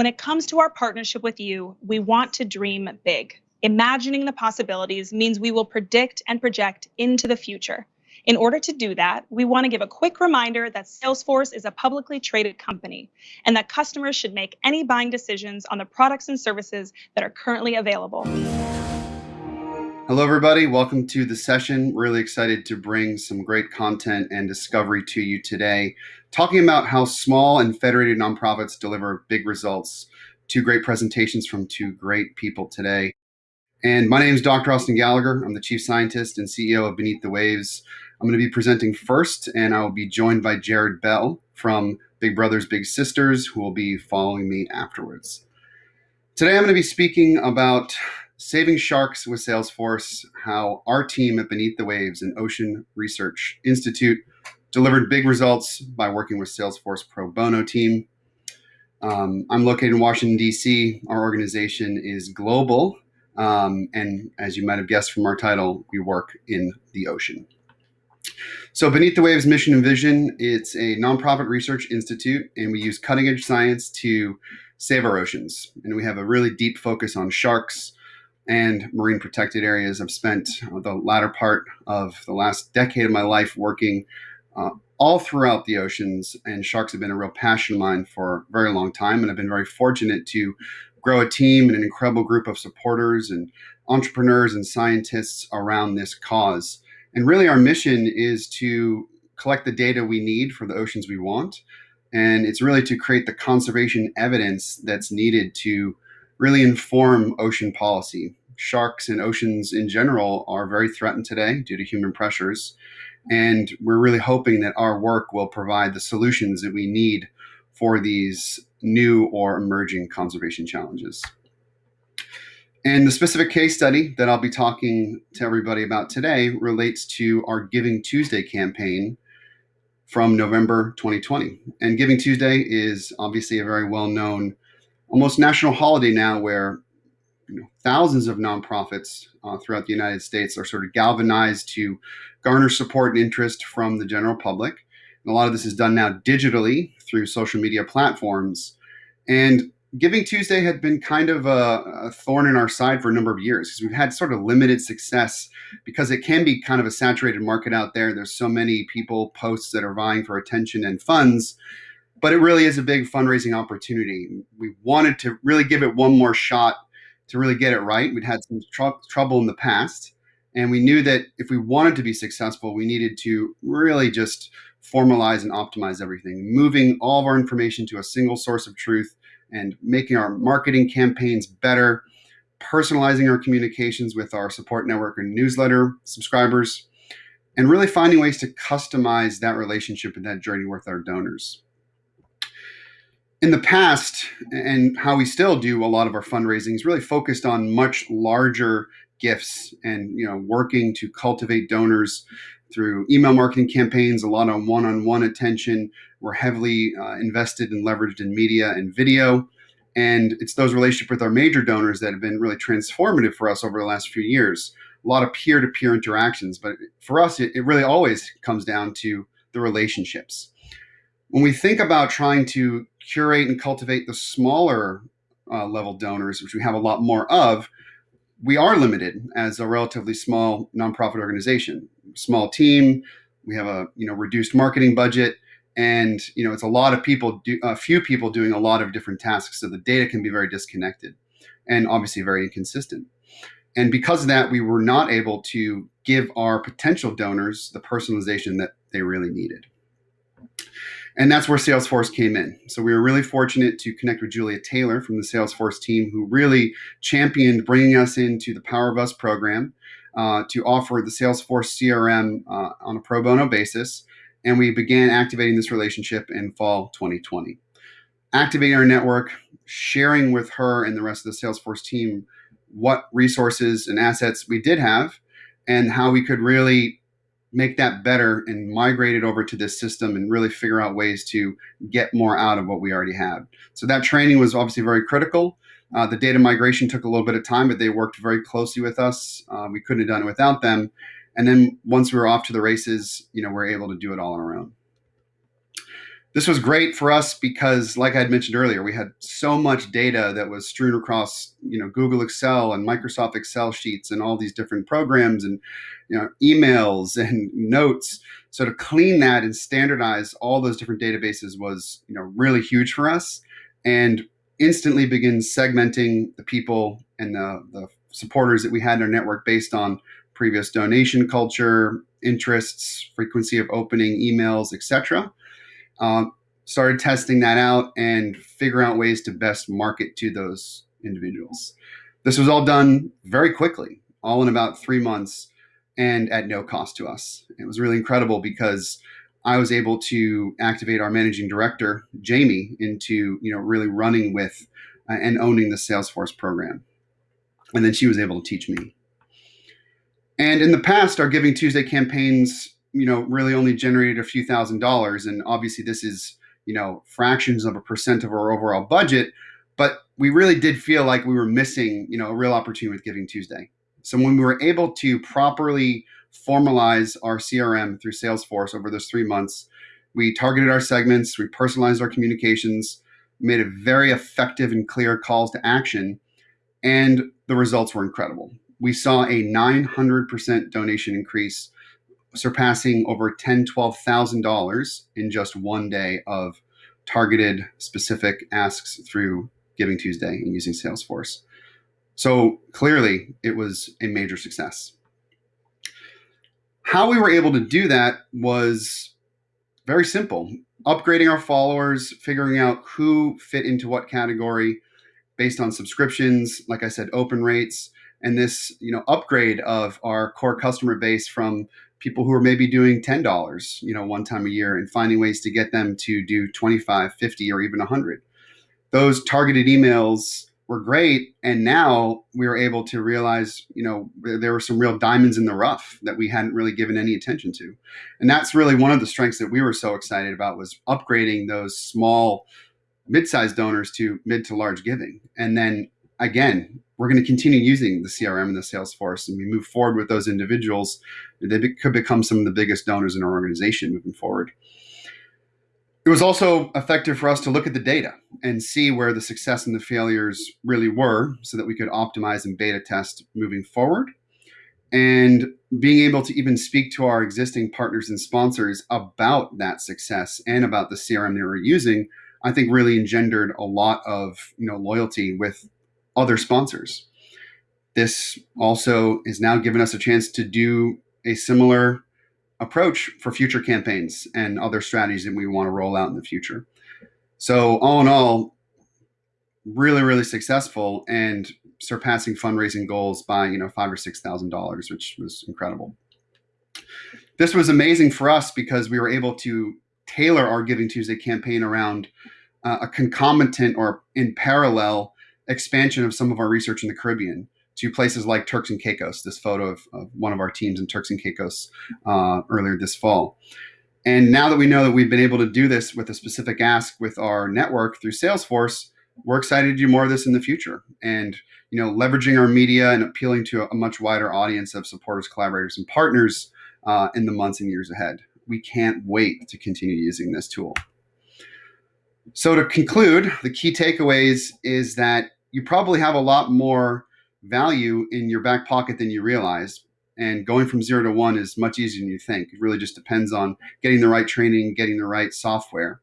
When it comes to our partnership with you, we want to dream big. Imagining the possibilities means we will predict and project into the future. In order to do that, we want to give a quick reminder that Salesforce is a publicly traded company and that customers should make any buying decisions on the products and services that are currently available. Hello, everybody. Welcome to the session. Really excited to bring some great content and discovery to you today, talking about how small and federated nonprofits deliver big results. Two great presentations from two great people today. And my name is Dr. Austin Gallagher. I'm the Chief Scientist and CEO of Beneath the Waves. I'm going to be presenting first, and I will be joined by Jared Bell from Big Brothers Big Sisters, who will be following me afterwards. Today, I'm going to be speaking about saving sharks with Salesforce, how our team at Beneath the Waves and Ocean Research Institute delivered big results by working with Salesforce pro bono team. Um, I'm located in Washington, D.C. Our organization is global. Um, and as you might have guessed from our title, we work in the ocean. So Beneath the Waves mission and vision, it's a nonprofit research institute, and we use cutting edge science to save our oceans. And we have a really deep focus on sharks and marine protected areas. I've spent uh, the latter part of the last decade of my life working uh, all throughout the oceans, and sharks have been a real passion of mine for a very long time. And I've been very fortunate to grow a team and an incredible group of supporters and entrepreneurs and scientists around this cause. And really, our mission is to collect the data we need for the oceans we want. And it's really to create the conservation evidence that's needed to really inform ocean policy. Sharks and oceans in general are very threatened today due to human pressures. And we're really hoping that our work will provide the solutions that we need for these new or emerging conservation challenges. And the specific case study that I'll be talking to everybody about today relates to our Giving Tuesday campaign from November 2020. And Giving Tuesday is obviously a very well known, almost national holiday now where you know, thousands of nonprofits uh, throughout the United States are sort of galvanized to garner support and interest from the general public. And a lot of this is done now digitally through social media platforms. And Giving Tuesday had been kind of a, a, thorn in our side for a number of years because we've had sort of limited success because it can be kind of a saturated market out there. There's so many people, posts that are vying for attention and funds, but it really is a big fundraising opportunity. We wanted to really give it one more shot to really get it right. We'd had some tr- trouble in the past, and we knew that if we wanted to be successful, we needed to really just formalize and optimize everything, moving all of our information to a single source of truth and making our marketing campaigns better, personalizing our communications with our support network and newsletter subscribers, and really finding ways to customize that relationship and that journey with our donors. In the past, and how we still do a lot of our fundraising is really focused on much larger gifts and you know working to cultivate donors through email marketing campaigns, a lot of one-on-one attention. We're heavily uh, invested and leveraged in media and video. And it's those relationships with our major donors that have been really transformative for us over the last few years. A lot of peer-to-peer interactions, but for us, it, it really always comes down to the relationships. When we think about trying to curate and cultivate the smaller uh, level donors, which we have a lot more of, we are limited as a relatively small nonprofit organization small team. We have a you know reduced marketing budget, and you know it's a lot of people, do, a few people doing a lot of different tasks. So the data can be very disconnected, and obviously very inconsistent. And because of that, we were not able to give our potential donors the personalization that they really needed. And that's where Salesforce came in. So we were really fortunate to connect with Julia Taylor from the Salesforce team, who really championed bringing us into the Power of Us program uh, to offer the Salesforce CRM uh, on a pro bono basis. And we began activating this relationship in fall 2020. Activating our network, sharing with her and the rest of the Salesforce team what resources and assets we did have, and how we could really make that better and migrate it over to this system and really figure out ways to get more out of what we already have. So that training was obviously very critical. Uh, the data migration took a little bit of time, but they worked very closely with us. Uh, we couldn't have done it without them. And then once we were off to the races, you know, we we're able to do it all on our own. This was great for us because, like I had mentioned earlier, we had so much data that was strewn across, you know, Google Excel and Microsoft Excel sheets and all these different programs and, you know, emails and notes. So to clean that and standardize all those different databases was, you know, really huge for us, and instantly begin segmenting the people and the, the supporters that we had in our network based on previous donation culture, interests, frequency of opening emails, etc. Um, started testing that out and figure out ways to best market to those individuals. This was all done very quickly, all in about three months and at no cost to us. It was really incredible because I was able to activate our managing director, Jamie, into you know really running with uh, and owning the Salesforce program. And then she was able to teach me. And in the past, our Giving Tuesday campaigns you know, really only generated a few thousand dollars. And obviously, this is, you know, fractions of a percent of our overall budget. But we really did feel like we were missing, you know, a real opportunity with Giving Tuesday. So when we were able to properly formalize our CRM through Salesforce over those three months, we targeted our segments, we personalized our communications, made a very effective and clear calls to action, and the results were incredible. We saw a 900% donation increase surpassing over ten, twelve thousand dollars in just one day of targeted specific asks through Giving Tuesday and using Salesforce. So clearly, it was a major success. How we were able to do that was very simple upgrading our followers, figuring out who fit into what category based on subscriptions, like I said, open rates, and this you know upgrade of our core customer base from people who are maybe doing $10 you know one time a year and finding ways to get them to do 25 50 or even 100 those targeted emails were great and now we were able to realize you know there were some real diamonds in the rough that we hadn't really given any attention to. And that's really one of the strengths that we were so excited about was upgrading those small mid-sized donors to mid to large giving. And then again we're going to continue using the CRM and the Salesforce, and we move forward with those individuals. They be, could become some of the biggest donors in our organization moving forward. It was also effective for us to look at the data and see where the success and the failures really were so that we could optimize and beta test moving forward. And being able to even speak to our existing partners and sponsors about that success and about the CRM they were using, I think really engendered a lot of you know loyalty with other sponsors. This also is now given us a chance to do a similar approach for future campaigns and other strategies that we want to roll out in the future. So, all in all, really, really successful and surpassing fundraising goals by you know five or six thousand dollars, which was incredible. This was amazing for us because we were able to tailor our Giving Tuesday campaign around uh, a concomitant or in parallel expansion of some of our research in the Caribbean to places like Turks and Caicos. This photo of, of one of our teams in Turks and Caicos uh, earlier this fall. And now that we know that we've been able to do this with a specific ask with our network through Salesforce, we're excited to do more of this in the future. And you know, leveraging our media and appealing to a much wider audience of supporters, collaborators, and partners uh, in the months and years ahead. We can't wait to continue using this tool. So to conclude, the key takeaways is that you probably have a lot more value in your back pocket than you realize. And going from zero to one is much easier than you think. It really just depends on getting the right training, getting the right software,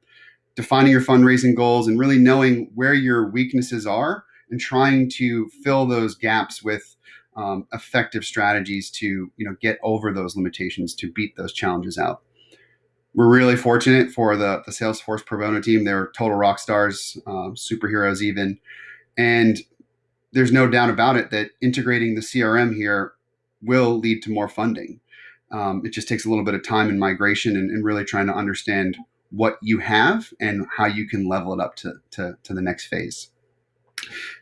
defining your fundraising goals, and really knowing where your weaknesses are and trying to fill those gaps with um, effective strategies to you know get over those limitations to beat those challenges out. We're really fortunate for the, the Salesforce Pro Bono team. They're total rock stars, um, superheroes even. And there's no doubt about it that integrating the CRM here will lead to more funding. Um, it just takes a little bit of time and migration and, and, really trying to understand what you have and how you can level it up to, to, to the next phase.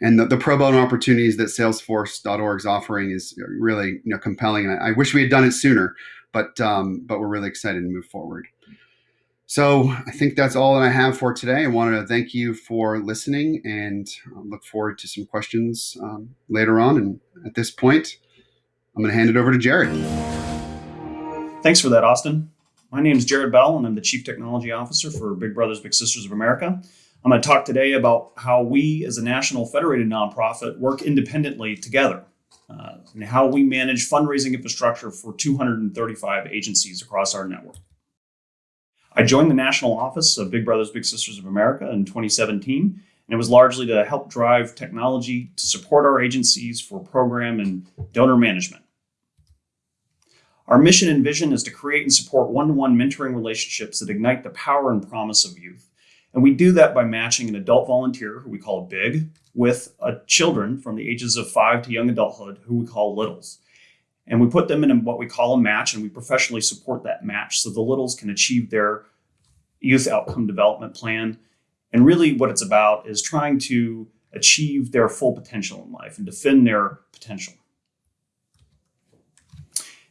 And the, the, pro bono opportunities that Salesforce.org is offering is really you know, compelling. And I, I wish we had done it sooner, but, um, but we're really excited to move forward. So I think that's all that I have for today. I wanted to thank you for listening and look forward to some questions um, later on. And at this point, I'm going to hand it over to Jared. Thanks for that, Austin. My name is Jared Bell, and I'm the Chief Technology Officer for Big Brothers Big Sisters of America. I'm going to talk today about how we, as a national federated nonprofit, work independently together uh, and how we manage fundraising infrastructure for 235 agencies across our network. I joined the national office of Big Brothers Big Sisters of America in 2017, and it was largely to help drive technology to support our agencies for program and donor management. Our mission and vision is to create and support one to one mentoring relationships that ignite the power and promise of youth. And we do that by matching an adult volunteer, who we call big, with children from the ages of five to young adulthood, who we call littles. And we put them in what we call a match, and we professionally support that match so the littles can achieve their youth outcome development plan. And really, what it's about is trying to achieve their full potential in life and defend their potential.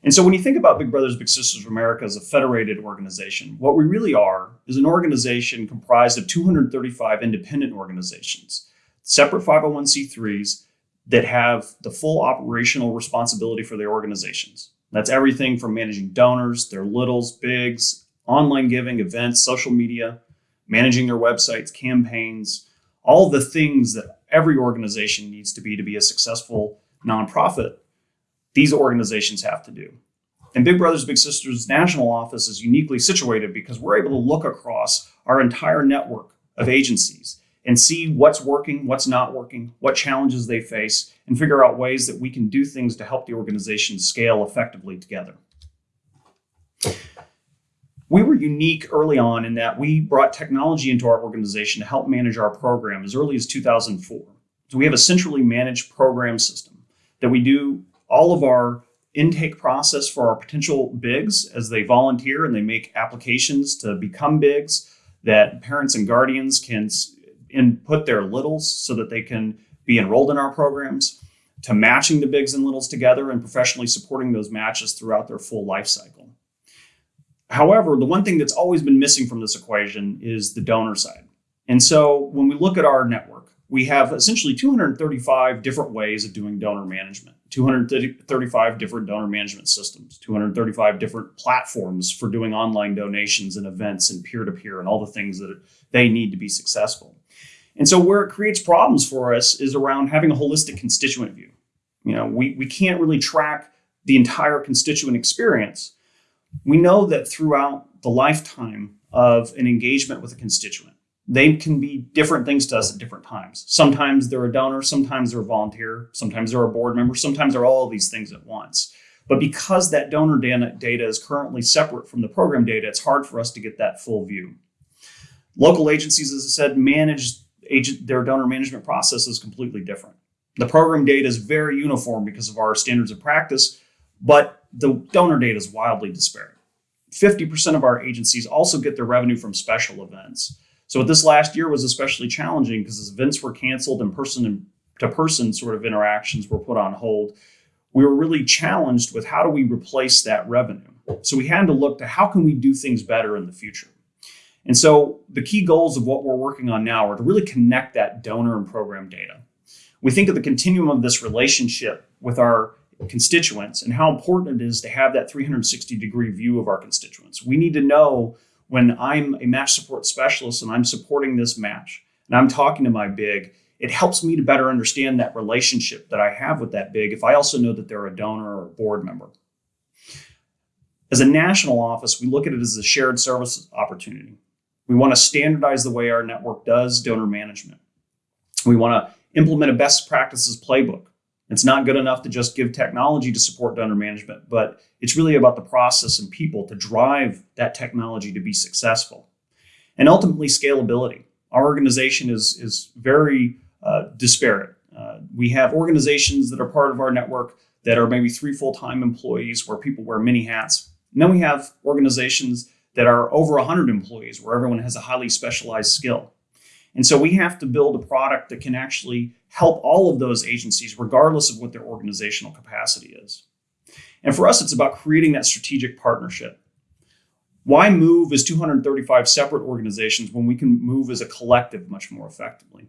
And so when you think about Big Brothers Big Sisters of America as a federated organization, what we really are is an organization comprised of 235 independent organizations, separate 501c3s that have the full operational responsibility for their organizations. That's everything from managing donors, their littles, bigs, online giving, events, social media, managing their websites, campaigns, all the things that every organization needs to be to be a successful nonprofit these organizations have to do. And Big Brothers Big Sisters National Office is uniquely situated because we're able to look across our entire network of agencies and see what's working, what's not working, what challenges they face, and figure out ways that we can do things to help the organization scale effectively together. We were unique early on in that we brought technology into our organization to help manage our program as early as 2004. So we have a centrally managed program system that we do all of our intake process for our potential bigs as they volunteer and they make applications to become bigs that parents and guardians can input their littles so that they can be enrolled in our programs to matching the bigs and littles together and professionally supporting those matches throughout their full life cycle. However, the one thing that's always been missing from this equation is the donor side. And so when we look at our network, we have essentially 235 different ways of doing donor management, 235 different donor management systems, 235 different platforms for doing online donations and events and peer to peer and all the things that they need to be successful. And so, where it creates problems for us is around having a holistic constituent view. You know, we, we can't really track the entire constituent experience. We know that throughout the lifetime of an engagement with a constituent, they can be different things to us at different times. Sometimes they're a donor, sometimes they're a volunteer, sometimes they're a board member, sometimes they're all these things at once. But because that donor data is currently separate from the program data, it's hard for us to get that full view. Local agencies, as I said, manage agent, their donor management process is completely different. The program data is very uniform because of our standards of practice, but the donor data is wildly disparate. 50% of our agencies also get their revenue from special events. So this last year was especially challenging because events were canceled and person to person sort of interactions were put on hold. We were really challenged with how do we replace that revenue? So we had to look to how can we do things better in the future? And so the key goals of what we're working on now are to really connect that donor and program data. We think of the continuum of this relationship with our constituents and how important it is to have that 360 degree view of our constituents. We need to know when I'm a match support specialist and I'm supporting this match and I'm talking to my big, it helps me to better understand that relationship that I have with that big if I also know that they're a donor or a board member. As a national office, we look at it as a shared service opportunity. We want to standardize the way our network does donor management. We want to implement a best practices playbook it's not good enough to just give technology to support donor management, but it's really about the process and people to drive that technology to be successful. And ultimately, scalability. Our organization is, is very uh, disparate. Uh, we have organizations that are part of our network that are maybe three full time employees where people wear many hats. And then we have organizations that are over 100 employees where everyone has a highly specialized skill. And so we have to build a product that can actually help all of those agencies, regardless of what their organizational capacity is. And for us, it's about creating that strategic partnership. Why move as 235 separate organizations when we can move as a collective much more effectively?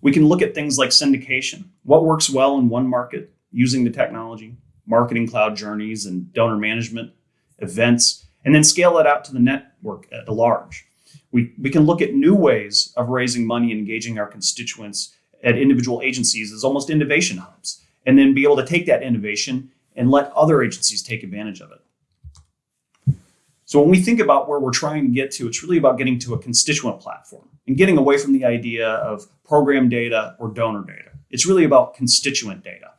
We can look at things like syndication. What works well in one market using the technology, marketing cloud journeys and donor management, events, and then scale it out to the network at large. We, we can look at new ways of raising money and engaging our constituents at individual agencies as almost innovation hubs, and then be able to take that innovation and let other agencies take advantage of it. So when we think about where we're trying to get to, it's really about getting to a constituent platform and getting away from the idea of program data or donor data. It's really about constituent data.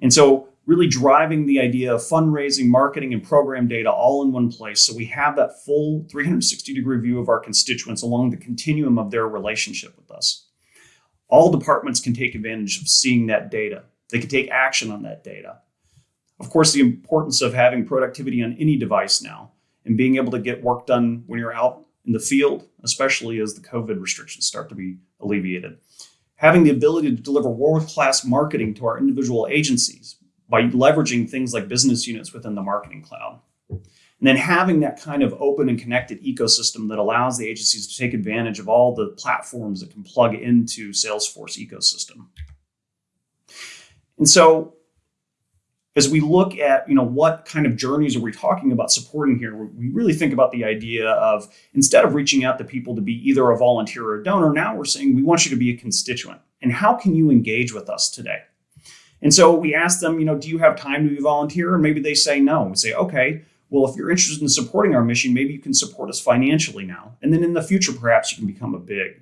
And so really driving the idea of fundraising, marketing, and program data all in one place so we have that full 360 degree view of our constituents along the continuum of their relationship with us. All departments can take advantage of seeing that data. They can take action on that data. Of course, the importance of having productivity on any device now and being able to get work done when you're out in the field, especially as the COVID restrictions start to be alleviated. Having the ability to deliver world-class marketing to our individual agencies by leveraging things like business units within the marketing cloud. And then having that kind of open and connected ecosystem that allows the agencies to take advantage of all the platforms that can plug into Salesforce ecosystem. And so as we look at you know what kind of journeys are we talking about supporting here we really think about the idea of instead of reaching out to people to be either a volunteer or a donor now we're saying we want you to be a constituent. And how can you engage with us today? And so we ask them you know do you have time to be a volunteer? And maybe they say no. We say okay well if you're interested in supporting our mission maybe you can support us financially now. And then in the future perhaps you can become a big.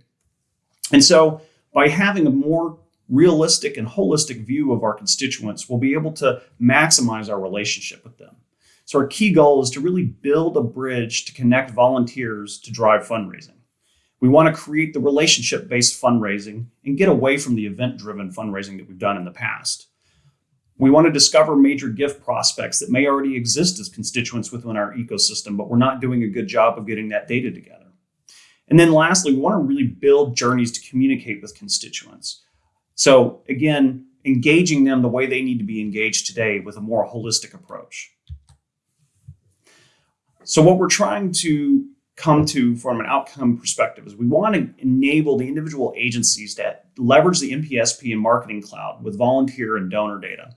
And so by having a more realistic and holistic view of our constituents, we'll be able to maximize our relationship with them. So our key goal is to really build a bridge to connect volunteers to drive fundraising. We want to create the relationship-based fundraising and get away from the event-driven fundraising that we've done in the past. We want to discover major gift prospects that may already exist as constituents within our ecosystem, but we're not doing a good job of getting that data together. And then lastly, we want to really build journeys to communicate with constituents. So again, engaging them the way they need to be engaged today with a more holistic approach. So what we're trying to come to from an outcome perspective is we want to enable the individual agencies to leverage the NPSP and marketing cloud with volunteer and donor data.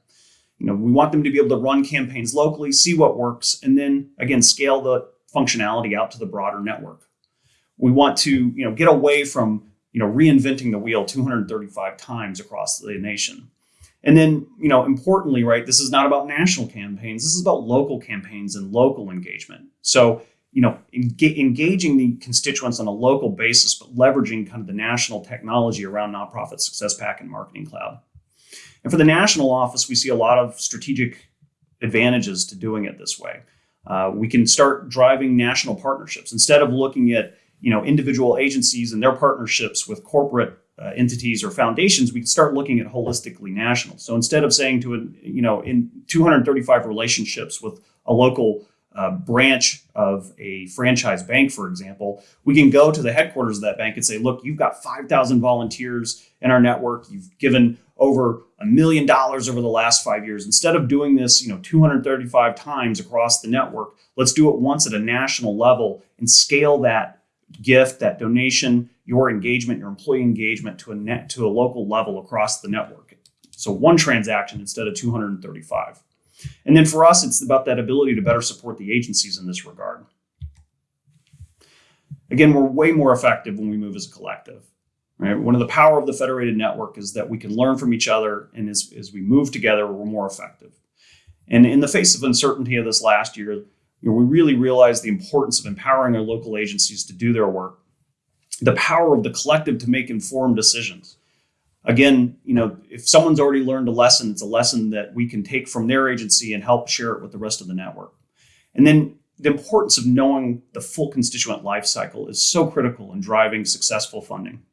You know, we want them to be able to run campaigns locally, see what works, and then again, scale the functionality out to the broader network. We want to, you know, get away from you know, reinventing the wheel 235 times across the nation. And then, you know, importantly, right, this is not about national campaigns. This is about local campaigns and local engagement. So, you know, engaging the constituents on a local basis, but leveraging kind of the national technology around Nonprofit Success Pack and Marketing Cloud. And for the national office, we see a lot of strategic advantages to doing it this way. Uh, we can start driving national partnerships instead of looking at you know, individual agencies and their partnerships with corporate uh, entities or foundations, we can start looking at holistically national. So instead of saying to, a, you know, in 235 relationships with a local uh, branch of a franchise bank, for example, we can go to the headquarters of that bank and say, look, you've got 5,000 volunteers in our network. You've given over a million dollars over the last five years. Instead of doing this, you know, 235 times across the network, let's do it once at a national level and scale that gift, that donation, your engagement, your employee engagement to a net to a local level across the network. So one transaction instead of 235. And then for us, it's about that ability to better support the agencies in this regard. Again, we're way more effective when we move as a collective. Right? One of the power of the federated network is that we can learn from each other, and as, as we move together, we're more effective. And in the face of uncertainty of this last year, you know, we really realize the importance of empowering our local agencies to do their work, the power of the collective to make informed decisions. Again, you know, if someone's already learned a lesson, it's a lesson that we can take from their agency and help share it with the rest of the network. And then the importance of knowing the full constituent life cycle is so critical in driving successful funding.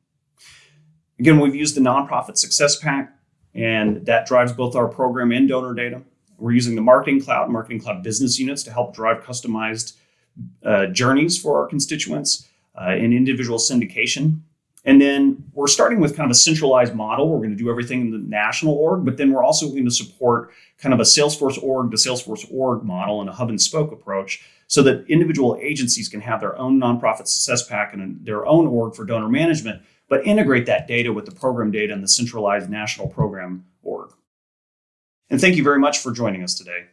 Again, we've used the Nonprofit Success Pack, and that drives both our program and donor data. We're using the Marketing Cloud, Marketing Cloud business units to help drive customized uh, journeys for our constituents uh, in individual syndication. And then we're starting with kind of a centralized model. We're going to do everything in the national org, but then we're also going to support kind of a Salesforce org to Salesforce org model and a hub and spoke approach so that individual agencies can have their own nonprofit success pack and their own org for donor management, but integrate that data with the program data and the centralized national program org. And thank you very much for joining us today.